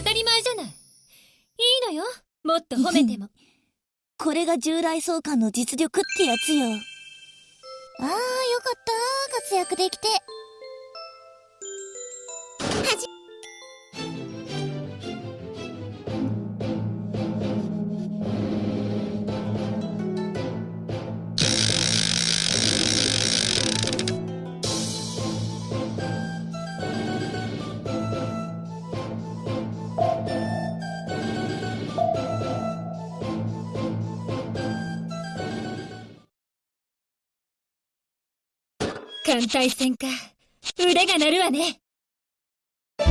当たり前じゃない。いいのよ。もっと褒めても。これが従来相関の実力ってやつよ。ああ、よかった活躍できて。はじ艦隊戦か。腕が鳴るわね。そ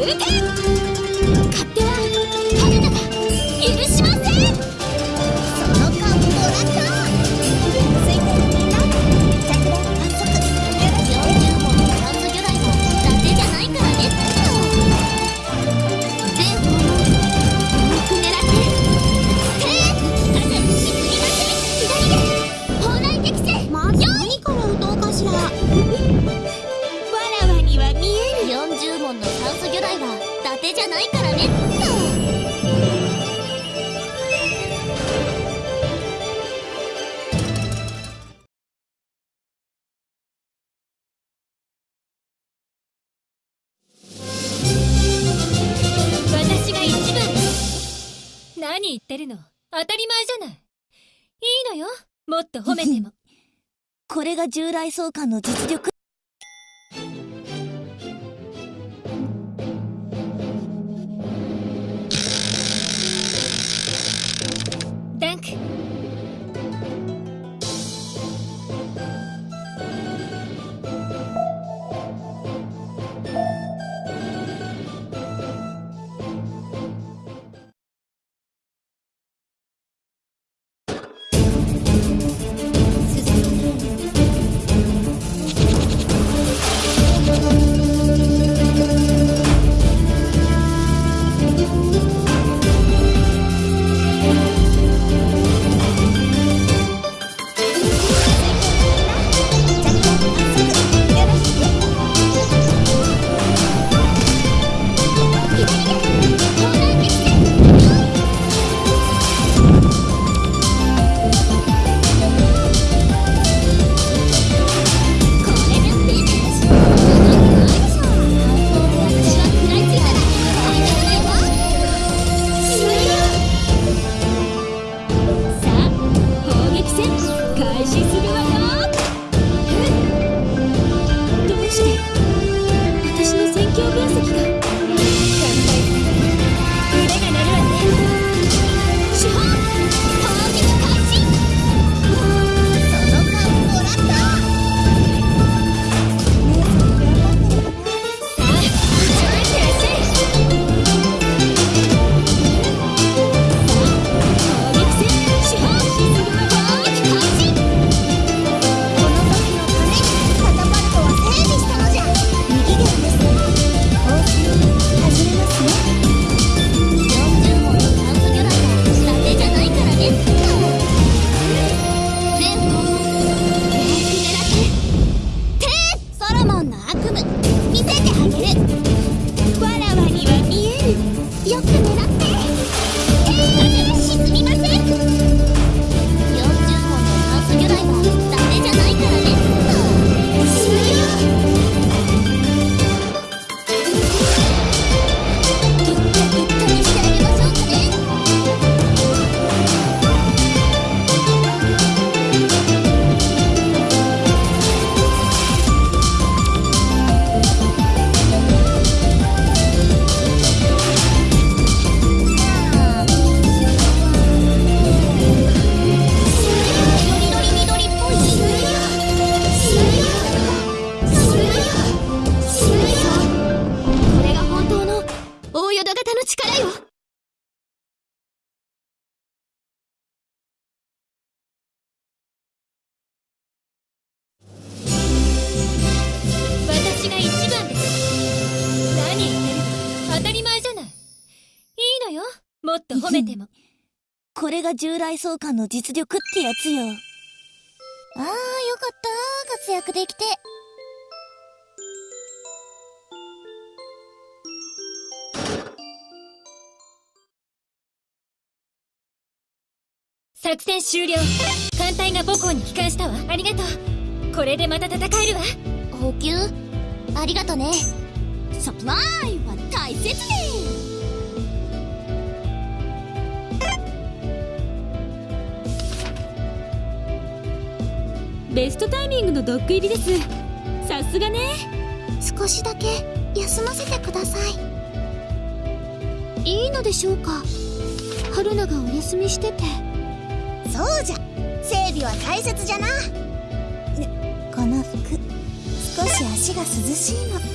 撃て何言ってるの。当たり前じゃない。いいのよ。もっと褒めても。これが従来相関の実力？ダンク組む。見せてあげる。もっと褒めてもこれが従来相関の実力ってやつよ。あー、よかった。活躍できて。作戦終了。艦隊が母校に帰還したわ。ありがとう。これでまた戦えるわ。補給？ありがとね。サプライは大切ねベストタイミングのドッグ入りですさすがね少しだけ休ませてください。いいのでしょうか春菜がお休みしてて。そうじゃ整備は大切じゃな。この服、少し足が涼しいの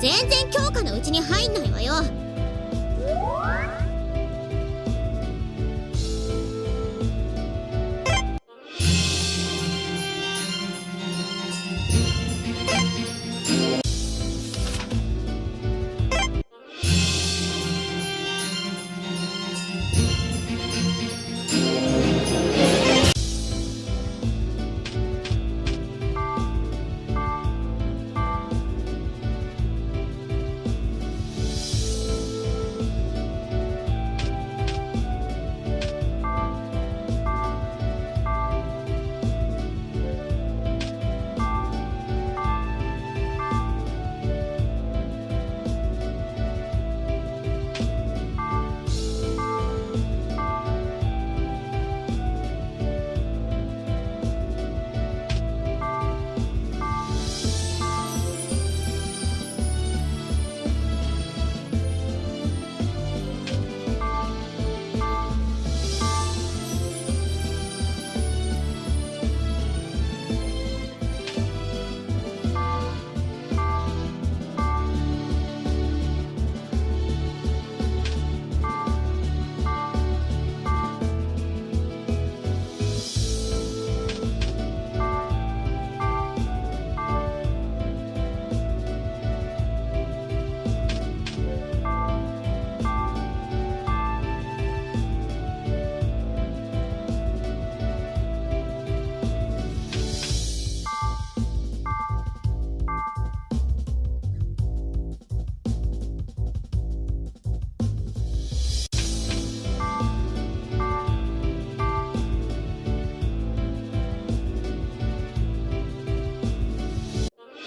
全然強化のうちに入んないわよ。